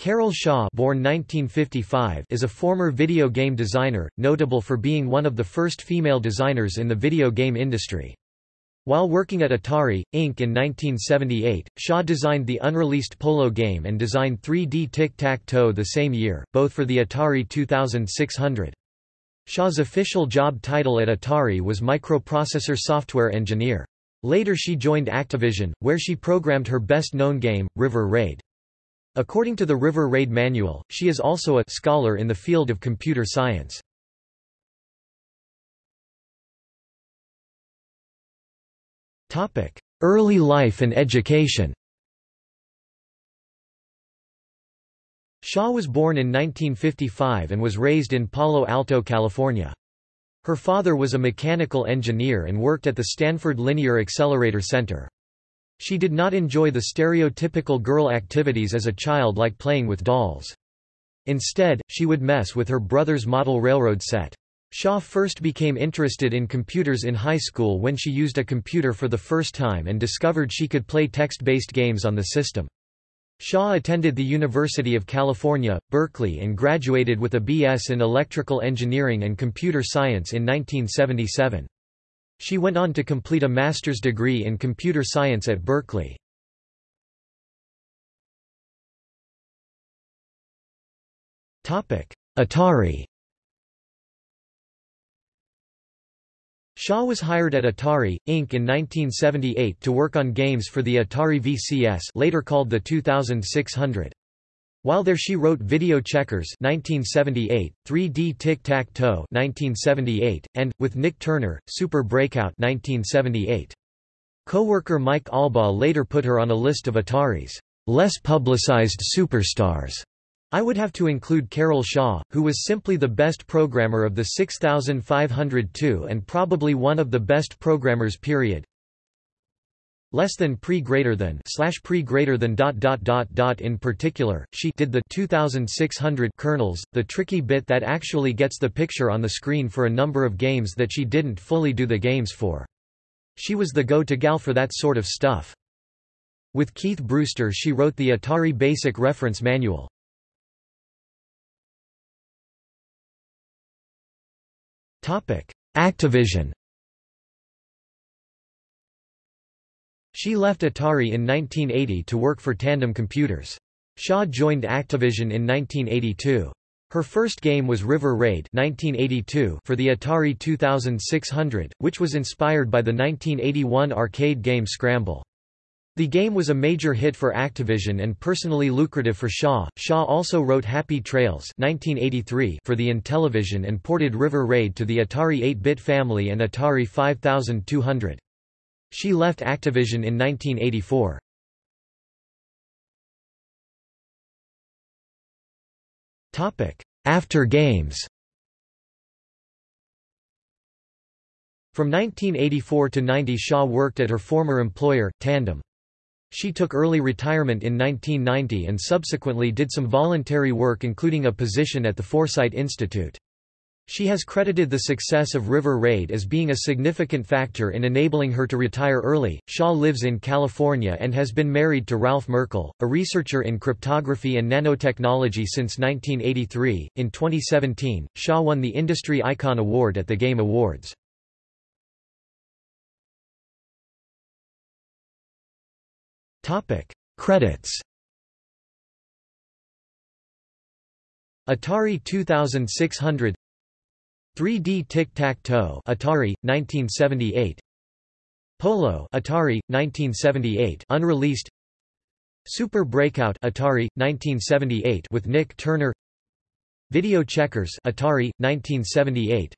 Carol Shaw born 1955 is a former video game designer, notable for being one of the first female designers in the video game industry. While working at Atari, Inc. in 1978, Shaw designed the unreleased Polo game and designed 3D Tic-Tac-Toe the same year, both for the Atari 2600. Shaw's official job title at Atari was Microprocessor Software Engineer. Later she joined Activision, where she programmed her best-known game, River Raid. According to the River Raid Manual, she is also a scholar in the field of computer science. Early life and education Shaw was born in 1955 and was raised in Palo Alto, California. Her father was a mechanical engineer and worked at the Stanford Linear Accelerator Center. She did not enjoy the stereotypical girl activities as a child like playing with dolls. Instead, she would mess with her brother's model railroad set. Shaw first became interested in computers in high school when she used a computer for the first time and discovered she could play text-based games on the system. Shaw attended the University of California, Berkeley and graduated with a B.S. in electrical engineering and computer science in 1977. She went on to complete a master's degree in computer science at Berkeley. Atari Shaw was hired at Atari, Inc. in 1978 to work on games for the Atari VCS later called the 2600. While there she wrote Video Checkers 1978, 3D Tic-Tac-Toe 1978, and, with Nick Turner, Super Breakout 1978. Co-worker Mike Albaugh later put her on a list of Atari's less publicized superstars. I would have to include Carol Shaw, who was simply the best programmer of the 6502 and probably one of the best programmers period less than pre greater than slash pre greater than dot dot dot dot in particular she did the 2600 kernels the tricky bit that actually gets the picture on the screen for a number of games that she didn't fully do the games for. She was the go-to gal for that sort of stuff. With Keith Brewster she wrote the Atari Basic Reference Manual. Topic Activision She left Atari in 1980 to work for Tandem Computers. Shaw joined Activision in 1982. Her first game was River Raid 1982 for the Atari 2600, which was inspired by the 1981 arcade game Scramble. The game was a major hit for Activision and personally lucrative for Shaw. Shaw also wrote Happy Trails 1983 for the Intellivision and ported River Raid to the Atari 8-bit family and Atari 5200. She left Activision in 1984. After Games From 1984 to 90 Shaw worked at her former employer, Tandem. She took early retirement in 1990 and subsequently did some voluntary work including a position at the Foresight Institute. She has credited the success of River Raid as being a significant factor in enabling her to retire early. Shaw lives in California and has been married to Ralph Merkle, a researcher in cryptography and nanotechnology since 1983. In 2017, Shaw won the Industry Icon Award at the Game Awards. Topic: Credits. Atari 2600 3D Tic-Tac-Toe Atari 1978 Polo Atari 1978 unreleased. Super Breakout Atari 1978 with Nick Turner. Video Checkers Atari 1978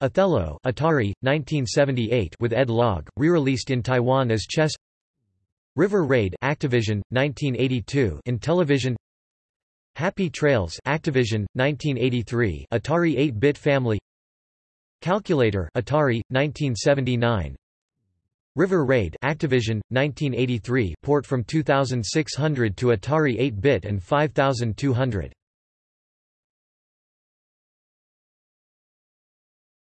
Othello Atari 1978 with Ed Logg re-released in Taiwan as Chess. River Raid Activision 1982 Intellivision Happy Trails Activision 1983 Atari 8-bit family. Calculator Atari 1979 River Raid Activision 1983 port from 2600 to Atari 8-bit and 5200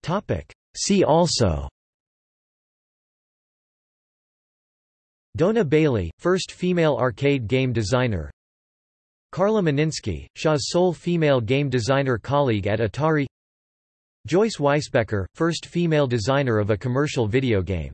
Topic. See also. Dona Bailey first female arcade game designer Carla Meninsky, Shaw's sole female game designer colleague at Atari. Joyce Weisbecker, first female designer of a commercial video game